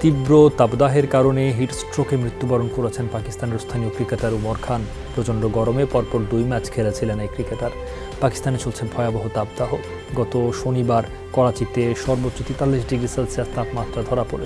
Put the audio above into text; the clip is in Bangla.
তীব্র তাপদাহের কারণে হিটস্ট্রোকে মৃত্যুবরণ করেছেন পাকিস্তানের স্থানীয় ক্রিকেটার উমর খান। প্রচণ্ড গরমে পরপর দুই ম্যাচ খেলেছিলেন এই ক্রিকেটার। পাকিস্তানে চলছে ভয়াবহ তাপদাহ। গত শনিবার করাচিতে সর্বোচ্চ তেতাল্লিশ ডিগ্রি সেলসিয়াস তাপমাত্রা ধরা পড়ে।